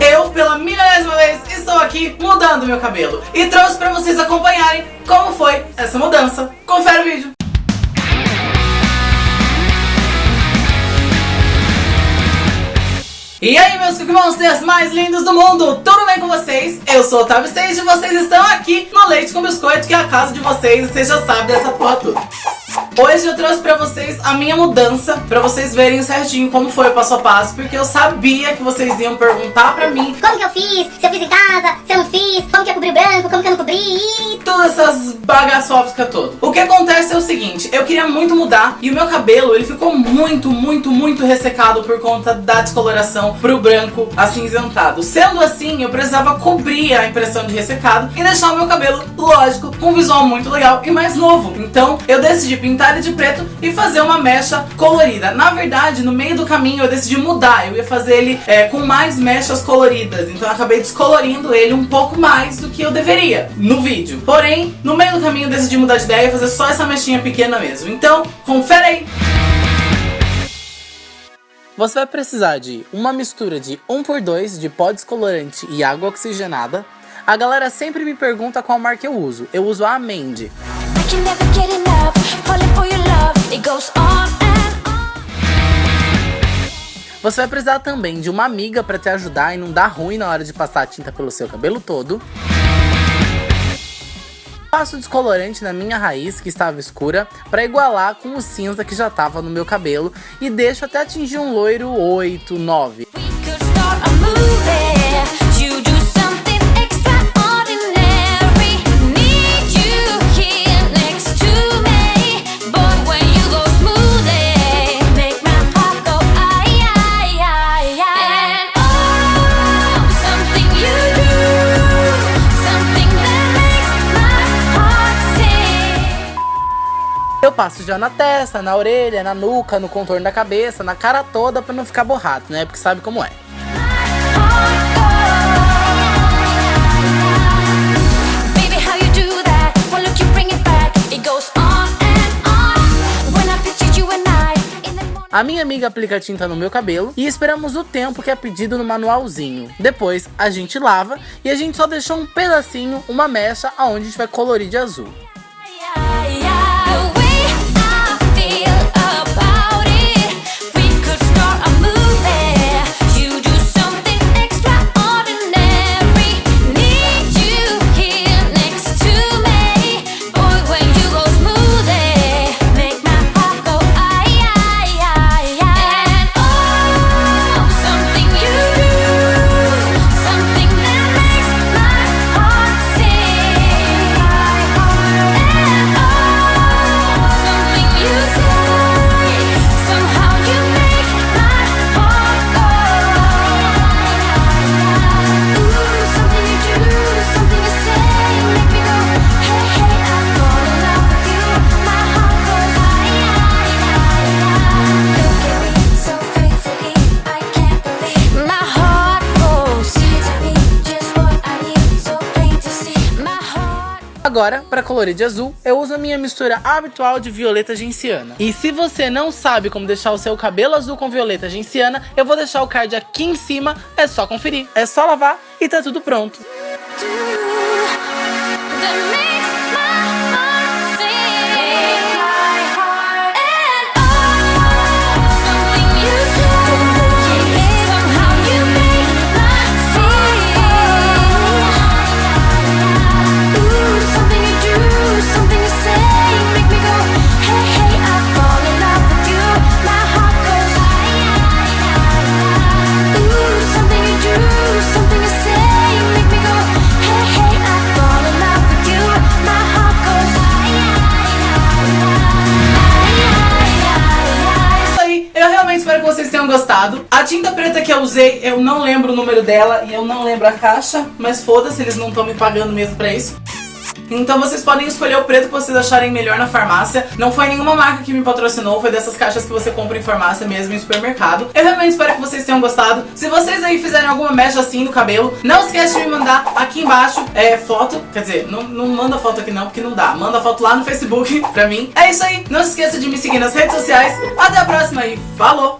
Eu, pela milésima vez, estou aqui mudando meu cabelo e trouxe pra vocês acompanharem como foi essa mudança. Confere o vídeo. E aí, meus Monsters mais lindos do mundo, tudo bem com vocês? Eu sou o Otávio Stage e vocês estão aqui no Leite com Biscoito, que é a casa de vocês, e vocês já sabem dessa toda. Hoje eu trouxe pra vocês a minha mudança, pra vocês verem certinho como foi o passo a passo, porque eu sabia que vocês iam perguntar pra mim Como que eu fiz? Se eu fiz em casa? Se eu não fiz? Como que eu cobri o branco? Como que eu não cobri? todas essas bagaçóficas todas. O que acontece é o seguinte, eu queria muito mudar e o meu cabelo, ele ficou muito, muito, muito ressecado por conta da descoloração pro branco acinzentado. Sendo assim, eu precisava cobrir a impressão de ressecado e deixar o meu cabelo, lógico, com um visual muito legal e mais novo. Então, eu decidi pintar ele de preto e fazer uma mecha colorida. Na verdade, no meio do caminho, eu decidi mudar. Eu ia fazer ele é, com mais mechas coloridas. Então, eu acabei descolorindo ele um pouco mais do que eu deveria no vídeo. Porém, no meio do caminho, eu decidi mudar de ideia e fazer só essa mechinha pequena mesmo. Então, confere aí! Você vai precisar de uma mistura de 1 por 2 de pó descolorante e água oxigenada. A galera sempre me pergunta qual marca eu uso. Eu uso a Amende. I Você vai precisar também de uma amiga para te ajudar e não dar ruim na hora de passar a tinta pelo seu cabelo todo. Passo descolorante na minha raiz, que estava escura, para igualar com o cinza que já estava no meu cabelo e deixo até atingir um loiro 8, 9. Eu passo já na testa, na orelha, na nuca, no contorno da cabeça, na cara toda para não ficar borrado, né? Porque sabe como é. A minha amiga aplica tinta no meu cabelo e esperamos o tempo que é pedido no manualzinho. Depois a gente lava e a gente só deixou um pedacinho, uma mecha, aonde a gente vai colorir de azul. Agora, para colorir de azul, eu uso a minha mistura habitual de violeta genciana. E se você não sabe como deixar o seu cabelo azul com violeta genciana, eu vou deixar o card aqui em cima, é só conferir. É só lavar e tá tudo pronto. do gostado. A tinta preta que eu usei, eu não lembro o número dela e eu não lembro a caixa, mas foda-se, eles não estão me pagando mesmo pra isso. Então vocês podem escolher o preto que vocês acharem melhor na farmácia. Não foi nenhuma marca que me patrocinou, foi dessas caixas que você compra em farmácia mesmo, em supermercado. Eu realmente espero que vocês tenham gostado. Se vocês aí fizerem alguma mecha assim no cabelo, não esquece de me mandar aqui embaixo é, foto. Quer dizer, não, não manda foto aqui não, porque não dá. Manda foto lá no Facebook pra mim. É isso aí. Não se esqueça de me seguir nas redes sociais. Até a próxima e falou!